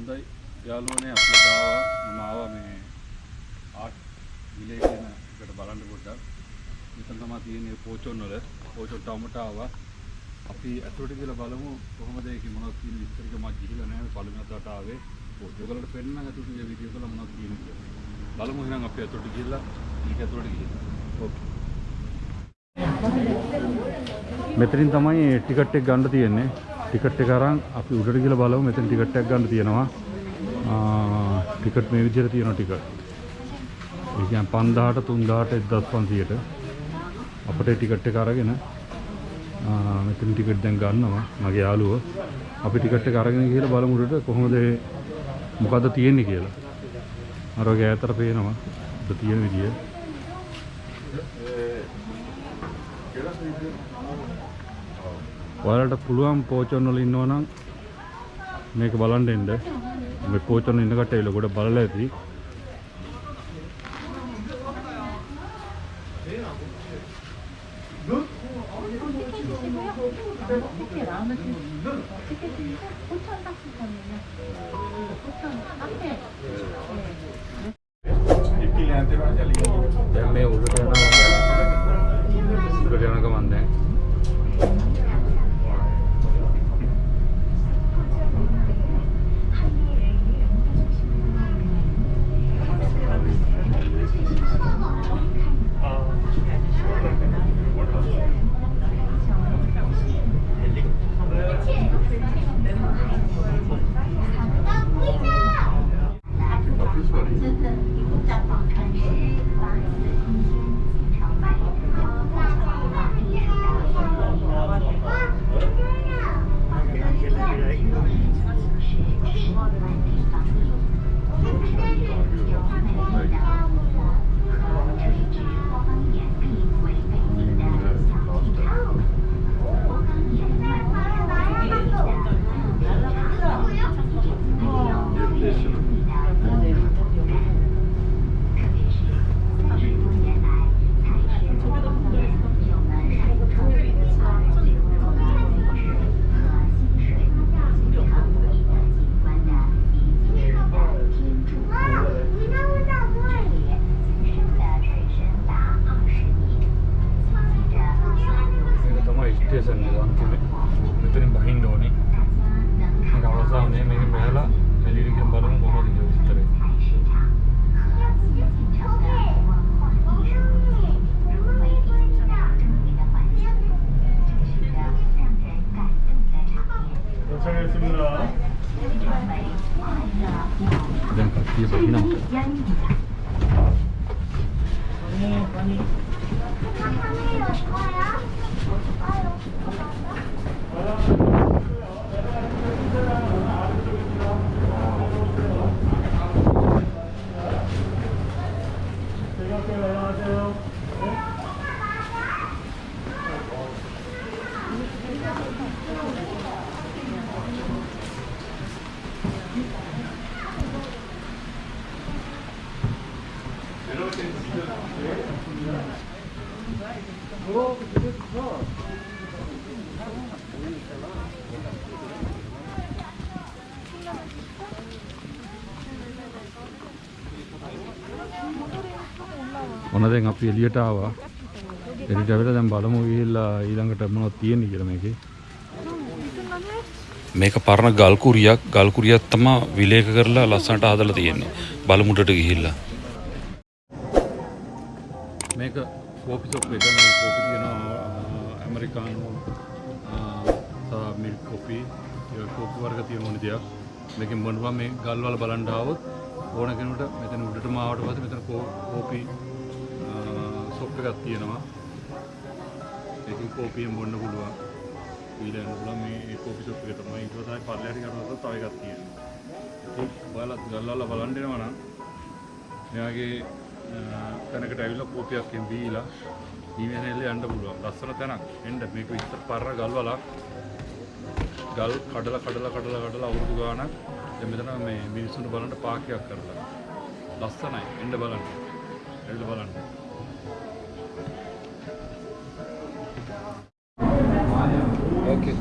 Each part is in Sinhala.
හොඳයි. යාළුවනේ අපි දාවා. මම ආවා මේ ආට් විලේ කියන එකට බලන්න පොඩ්ඩක්. මෙතන තමයි තියෙන්නේ පෝචොන් වල. පෝචොන් ටවුමට ආවා. අපි ඇතුළට ගිහලා බලමු කොහොමද ඒක මොනවද තියෙන විස්තර ටික මම ගිහිල්ලා නැහැ. පළවෙනි අතට ආවේ. ඔයගොල්ලන්ට පෙන්නන්න ඇතුළට ගිය වීඩියෝ වල මොනවද තියෙන්නේ කියලා. බලමු එහෙනම් අපි ඇතුළට ගිහිල්ලා මේක ඇතුළට ගිහිල්ලා. ඕකේ මෙතනින් තමයි ටිකට් එක ගන්න තියෙන්නේ. ටිකට් එක අරන් අපි උඩට ගිහලා බලමු. මෙතන ටිකට් එකක් ගන්න තියෙනවා. ආ ටිකට් මේ විදිහට තියෙනවා ටිකට් ඒ කියන්නේ 5000ට 3000ට 1500ට අපිට ටිකට් එක අරගෙන ආ මෙතන ටිකට් දැන් ගන්නවා. මගේ යාළුවෝ. අපි ටිකට් එක අරගෙන ගිහලා බලමු උඩට කොහොමද මොකද්ද තියෙන්නේ කියලා. අර වගේ ඈතට පේනවා. උඩ තියෙන විදිය. ඔයාලට පුළුවන් පෝචොන් වල ඉන්නවනම් මේක බලන්න එන්න. මේ පෝචොන් වල ඉන්න කට්ටිය ඇවිල්ලා ගොඩ බලලා ඇති. 티켓 ඔන්න දැන් අපි එළියට ආවා. එළියට ඇවිල්ලා දැන් බලමු ගිහිල්ලා ඊළඟට මොනවද තියෙන්නේ කියලා මේකේ. මේක පරණ ගල් කුරියක් ගල් කුරියක් තමයි විලේක කරලා ලස්සනට හදලා තියෙන්නේ. බලමුඩට ගිහිල්ලා. මේක කෝපි ෂොප් එක මේ කෝපි තියෙනවා ඇමරිකානු සහ මිල්ක් කෝපි ඒ කෝපි වර්ග තියෙන මොන දෙයක්. මේකෙන් බොනවා මේ ගල් වල බලන්න ආවොත් ඕන කෙනෙකුට මෙතන උඩටම ආවට පස්සේ මෙතන කෝපි ෂොප් එකක් තියෙනවා. ඒකෙන් කෝපියෙන් බොන්න පුළුවන්. ඊළඟ පුළුවන් මේ ඒ කෝපි ෂොප් එක තමයි ඊට පස්සේ පල්ලෙහාට යනකොට තව එකක් තියෙනවා. ඉතින් ඔයාලා ගල් වල බලන්න එනවා නම් මෙයාගේ තැනකට ඇවිල්ලා කෝපියක්ෙන් බීලා ඊමේනෙල්ල යන්න පුළුවන්. ලස්සන තැනක්. එන්න මේක විතර පරණ ගල් වලක්. ගල් කඩලා කඩලා කඩලා කඩලා අවුරුදු ගාණක් දැන් මෙතන මේ මිනිස්සුන්ට බලන්න පාර්කයක් කරලා. ලස්සනයි. එන්න බලන්න. ඇවිල්ලා බලන්න. Okay.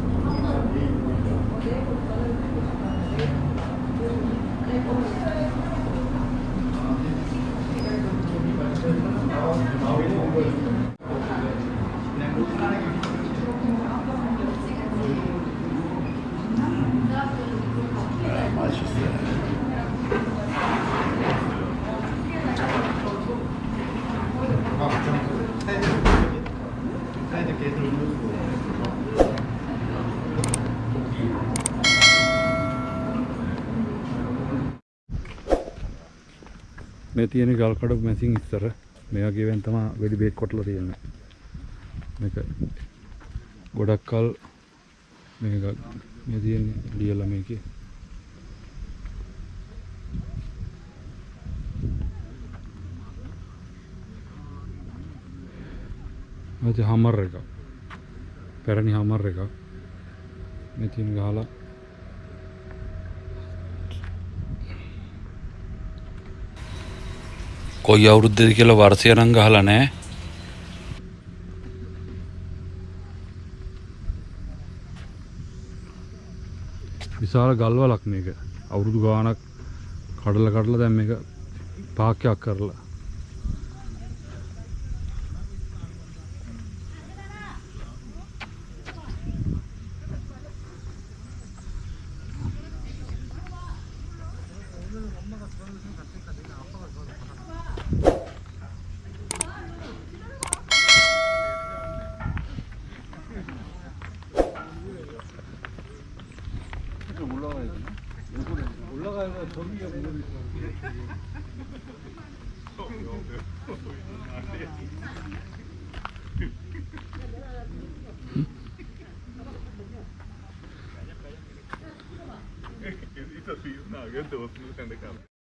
මේ තියෙන ගල්කඩ මැසින් ඉස්සර. මේ වගේවෙන් තමයි වෙඩි බේත් කොටලා තියෙන්නේ. මේක ගොඩක් කල් මේක මේ තියෙන්නේ ලියලා මේකේ. මේක හමර් එක පැරණි හමර් එක මේ තියෙන කොයි අවුරුද්දද කියලා වර්ෂය නම් ගහලා නැහැ. විශාල ගල්වලක් මේක අවුරුදු ගානක් කඩලා කඩලා දැන් මේක පාක්‍යයක් කරලා 걸어가면 범위가 무릎이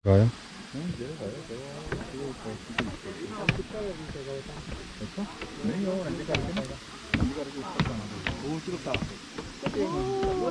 가요? 응, 이제 가요. 오, 찍었다. 오,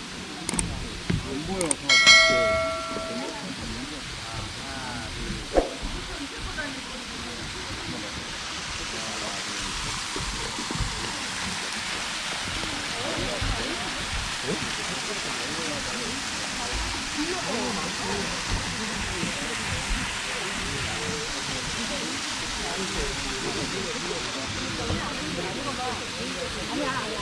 아니야, 아니야.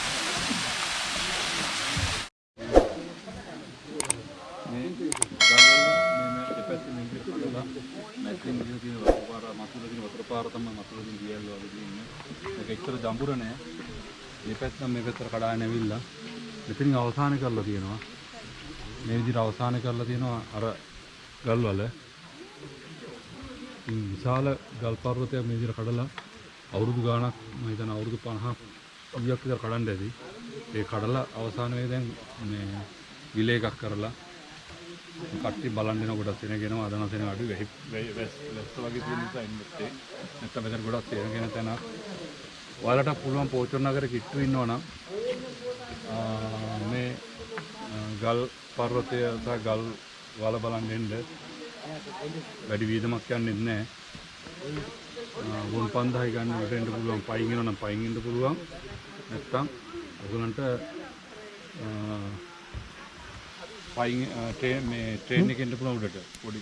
මේ ගල්වල මේ දෙපැත්තේ මේක කඩලා නැත්නම් ඉතින් තියෙන වතුර පාර මතුල තියෙන වතුර පාර තමයි මතුල තියෙන දියල් වගේ තියෙන්නේ. මේක එච්චර ජඹුර නෑ. මේ පැත්ත මේක විතර කඩාගෙන ඇවිල්ලා මෙතනින් අවසාන කරලා තියෙනවා. මේ විදිහට අවසාන කරලා තියෙනවා අර ගල්වල. ඉතින් විශාල ගල් පර්වතයක් මේ විදිහට කඩලා අවුරුදු ගාණක් මම හිතන අවුරුදු 50ක් 100ක් විතර කඩන්න ඇති. ඒ කඩලා අවසාන වෙලේ දැන් මේ විලේ එකක් කරලා කට්ටි බලන් දෙන ගොඩක් සෙනගෙනවා අදන සෙන අඩු වෙයි වැස් වැස්ස වගේ තියෙන නිසා ඉන්නත් නැත්නම් මෙතන ගොඩක් සෙනගෙන තැන ඔයාලට පුළුවන් පෝචොන් නගර කිට්ටු ඉන්නවනම් ආ, මේ ආ, ගල් පර්වතය සහ ගල් වල බලන් දෙන්න වැඩි වීදමක් යන්නේ නැහැ. වුන් 5000යි ගන්න උඩට එන්න පුළුවන්. පයින් එනවා නම් පයින් එන්න පුළුවන්. නැත්නම් ඔයගලන්ට ආ, පයින් ට්‍රේන් මේ ට්‍රේන් එකෙන් එන්න පුළුවන් උඩට. පොඩි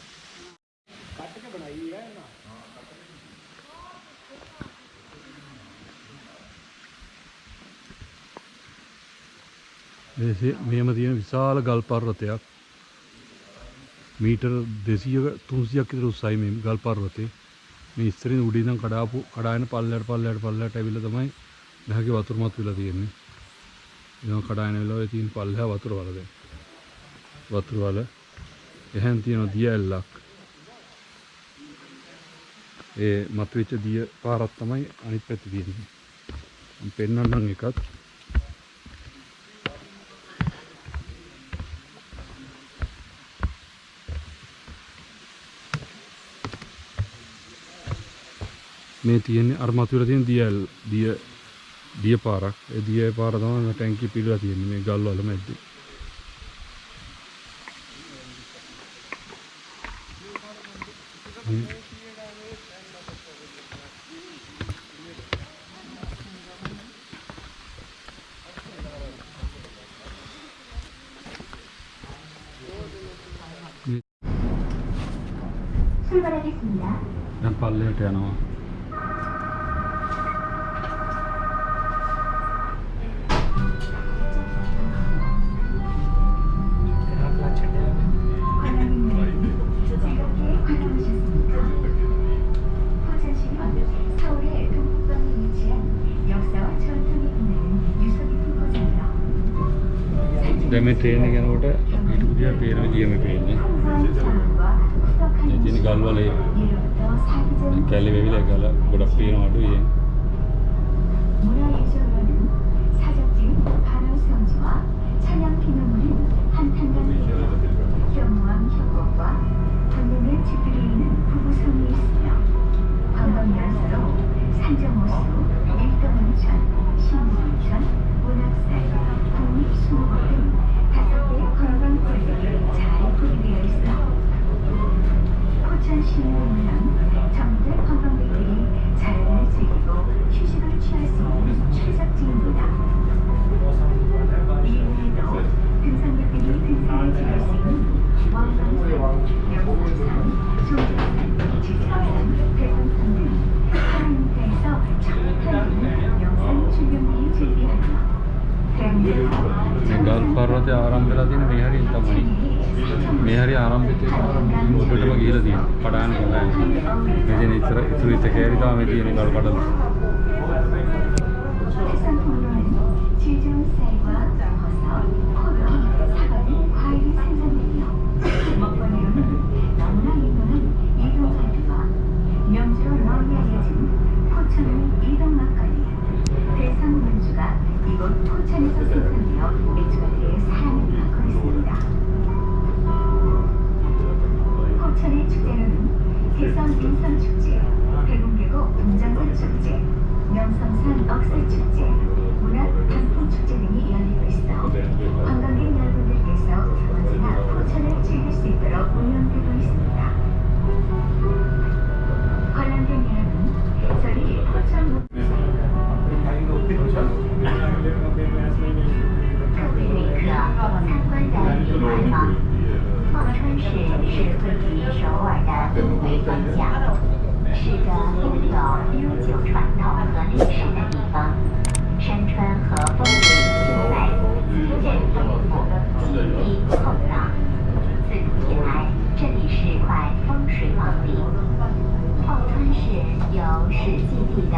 මෙහෙම තියෙන විශාල ගල් පර්වතයක්. මීටර් 200ක 300ක් විතර උස්සයි මේ ගල් පර්වතේ. මේ ඉස්සරින් උඩින් ඉඳන් කඩාපු කඩාගෙන පල්ලයට පල්ලයට පල්ලයට ඇවිල්ලා තමයි නැහගේ වතුර මත් වෙලා තියෙන්නේ. එනවා කඩාගෙන වෙලා ඔය තියෙන පල්ලෙහා වතුර වල දැන්. වතුර වල එහෙන් තියෙන දිය ඇල්ලක්. ඒ මතුවෙච්ච දිය පාරක් තමයි අනිත් පැත්තේ තියෙන්නේ. මම පෙන්වන්නම් එකත් में armatura tiene 10L, 10, 10 para e 10 para තමයි ටැංකිය පිරලා තියෙන්නේ මේ ගල් වල මැද්දේ. දැන් පල්ලෙහාට යනවා මේ ට්‍රේන් එක යනකොට අපිට උදියා පේන පටාන් හොඳයි. මෙතන ඉතර ඉතුරු ඉත කෑලි තමයි තියෙන ගල් කඩල. චීජන් සේවා දහසල් 方向是个拥有悠久传统和历史的地方。山川和风景秀美资源丰富经济厚道自古以来这里是块风水宝地。后川市有史记地的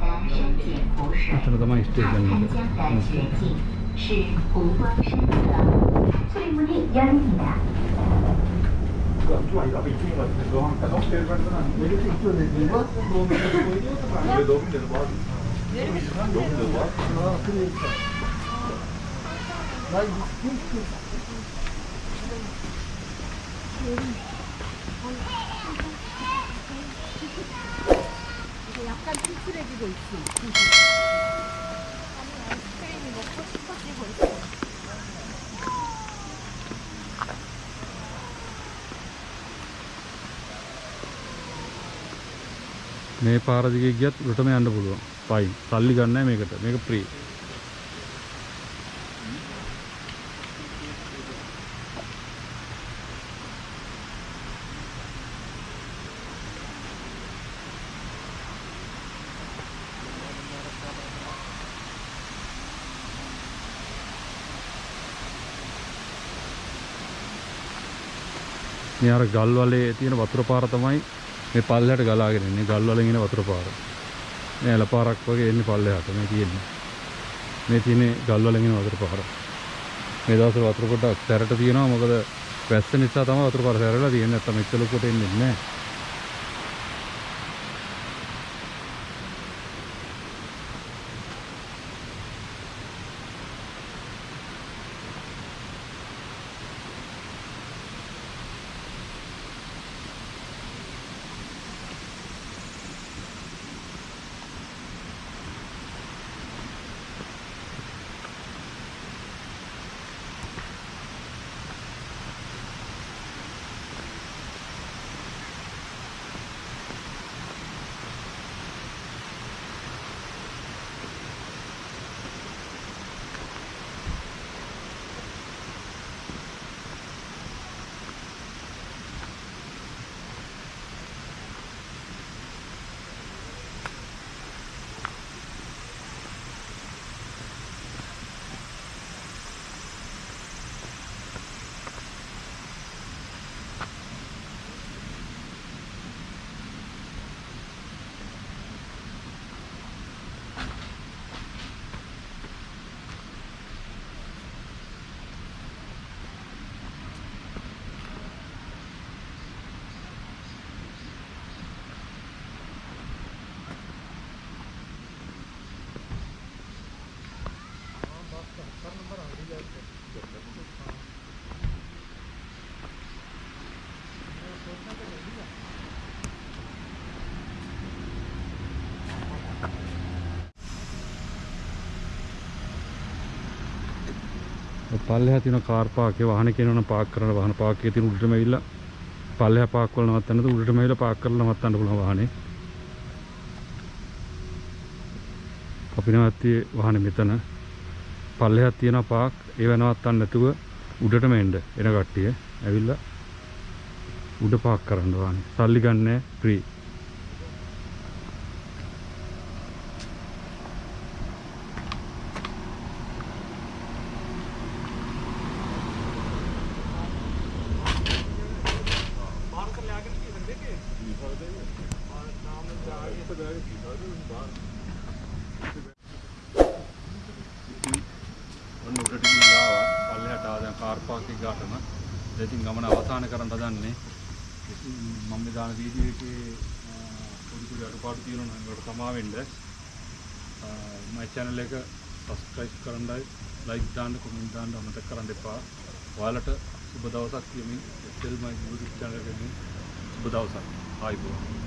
啊、这个的么也是？嗯。湖光山色，翠幕里央的。 이스크림이 먹고 싶어지고 있어. මේ පාර දිගේ ගියත් උඩටම යන්න පුළුවන්. පයින්. සල්ලි ගන්න නැහැ මේකට. මේක ෆ්‍රී. මේ අර ගල් වලේ තියෙන වතුර පාර තමයි මේ පල්ලෙහාට ගලාගෙන එන්නේ ගල් වලින් එන වතුර පාර. මේ ඇල පාරක් වගේ එන්නේ පල්ලෙහාට මේ තියෙන්නේ. මේ තියෙන්නේ ගල් වලින් එන වතුර පාර. මේ දවස්වල වතුර පොඩ්ඩක් සැරට තියෙනවා මොකද වැස්ස නිසා තමයි වතුර පාර සැරලා තියෙන්නේ නැත්නම් මෙච්චර ලොකුට එන්නේ නැහැ. පල්ලෙහා තියෙන කාර් පාක් එක වාහන කියනවනම් පාක් කරන වාහන පාක් එකේ තියෙන උඩටම ඇවිල්ලා පල්ලෙහා පාක් වල නවත්තන්නද උඩටම ඇවිල්ලා පාක් කරලා නවත්තන්න පුළුවන් වාහනේ. අපි නවත්තියේ වාහනේ මෙතන. පල්ලෙහා තියෙන පාක් ඒව නවත්තන්න නැතුව උඩටම එන්න එන කට්ටිය ඇවිල්ලා උඩ පාක් කරන්න වාහනේ. සල්ලි ගන්නෑ ෆ්‍රී. ඔන්න උඩට ගිහිල්ලා ආවා. පල්ලෙහාට ආවා දැන් කාර් පාක් එක ගාටම. දැන් ඉතින් ගමන අවසන් කරන්න හදන්නේ. ඉතින් මම මේ දාන වීඩියෝ එකේ අ, පොඩි පොඩි අඩුපාඩු තියෙනවා නම් ඒකට සමා වෙන්න. මයි channel එක subscribe කරන්නයි like දාන්න comment දාන්න අමතක කරන්න එපා. ඔයාලට සුබ දවසක් කියමින් SL my YouTube channel එකකින් සුබ දවසක්. ආයිබෝවන්.